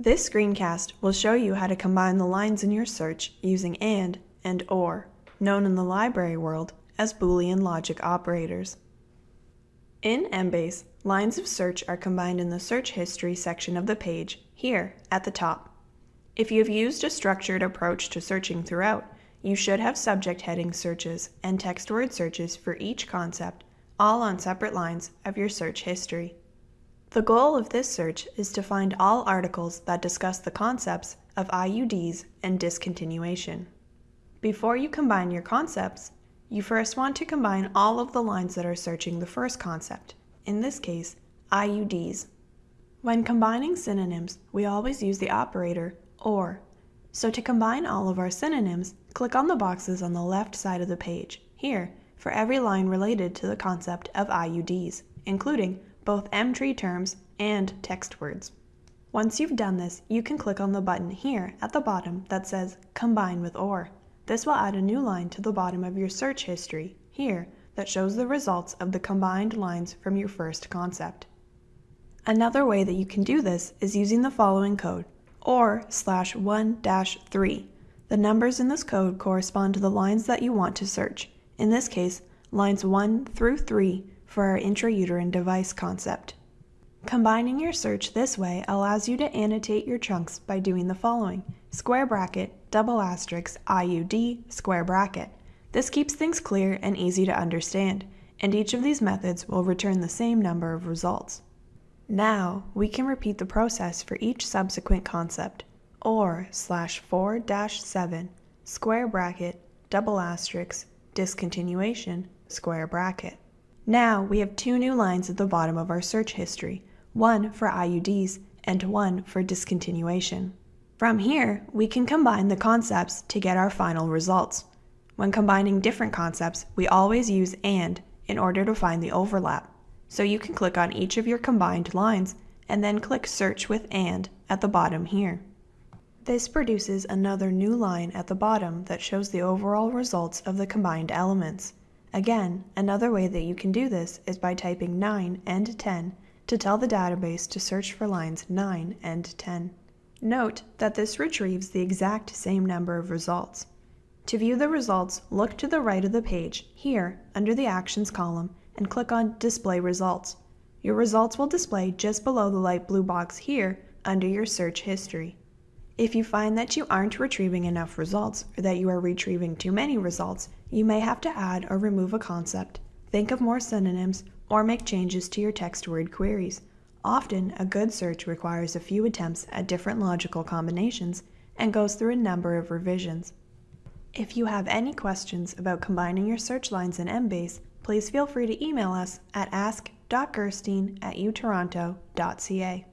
This screencast will show you how to combine the lines in your search using AND and OR, known in the library world as Boolean logic operators. In Embase, lines of search are combined in the search history section of the page, here at the top. If you have used a structured approach to searching throughout, you should have subject heading searches and text word searches for each concept, all on separate lines of your search history. The goal of this search is to find all articles that discuss the concepts of IUDs and discontinuation. Before you combine your concepts, you first want to combine all of the lines that are searching the first concept, in this case, IUDs. When combining synonyms, we always use the operator OR. So to combine all of our synonyms, click on the boxes on the left side of the page, here, for every line related to the concept of IUDs, including both Emtree terms and text words. Once you've done this, you can click on the button here at the bottom that says Combine with OR. This will add a new line to the bottom of your search history, here, that shows the results of the combined lines from your first concept. Another way that you can do this is using the following code, OR slash 1 dash 3. The numbers in this code correspond to the lines that you want to search, in this case, lines 1 through 3 for our intrauterine device concept. Combining your search this way allows you to annotate your chunks by doing the following square bracket, double asterisk, IUD, square bracket. This keeps things clear and easy to understand, and each of these methods will return the same number of results. Now, we can repeat the process for each subsequent concept, or slash 4 dash 7, square bracket, double asterisk, discontinuation, square bracket. Now we have two new lines at the bottom of our search history, one for IUDs and one for discontinuation. From here, we can combine the concepts to get our final results. When combining different concepts, we always use AND in order to find the overlap. So you can click on each of your combined lines and then click Search with AND at the bottom here. This produces another new line at the bottom that shows the overall results of the combined elements. Again, another way that you can do this is by typing 9 and 10 to tell the database to search for lines 9 and 10. Note that this retrieves the exact same number of results. To view the results, look to the right of the page, here, under the Actions column, and click on Display Results. Your results will display just below the light blue box here, under your search history. If you find that you aren't retrieving enough results, or that you are retrieving too many results, you may have to add or remove a concept, think of more synonyms, or make changes to your text word queries. Often, a good search requires a few attempts at different logical combinations and goes through a number of revisions. If you have any questions about combining your search lines in Embase, please feel free to email us at ask.gerstein at utoronto.ca.